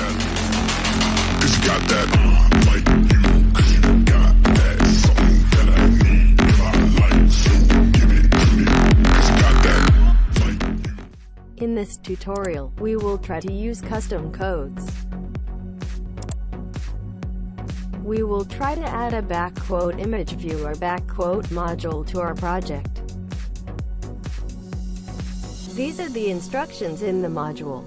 that. Cause you got that, uh, like you. Cause you got that. Something that I need. Give it to me. Cause you got that, like you. In this tutorial, we will try to use custom codes. We will try to add a backquote image viewer backquote module to our project. These are the instructions in the module.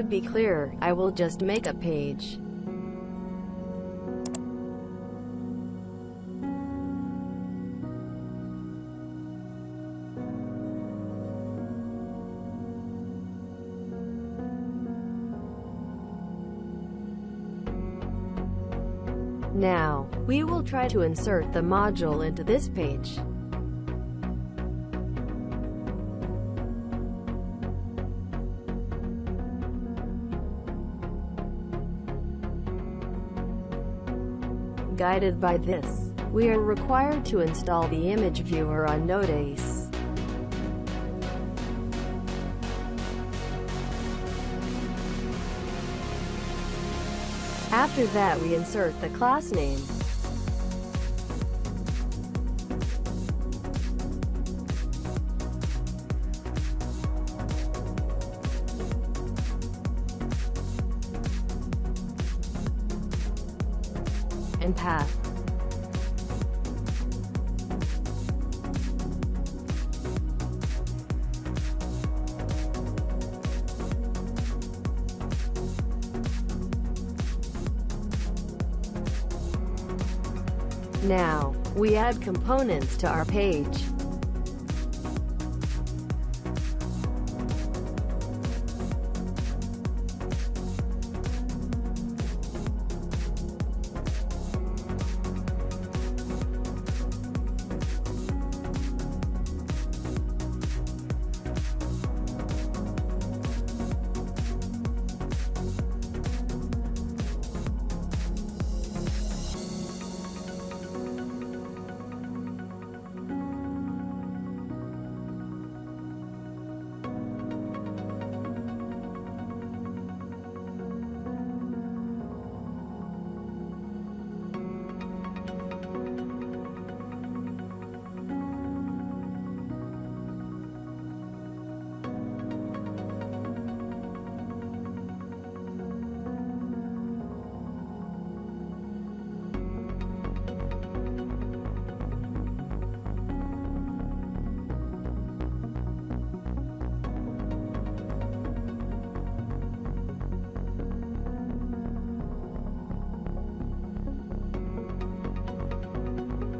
To be clear, I will just make a page. Now, we will try to insert the module into this page. Guided by this, we are required to install the image viewer on Node.js. After that we insert the class name. And path. Now, we add components to our page.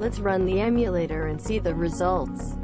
Let's run the emulator and see the results.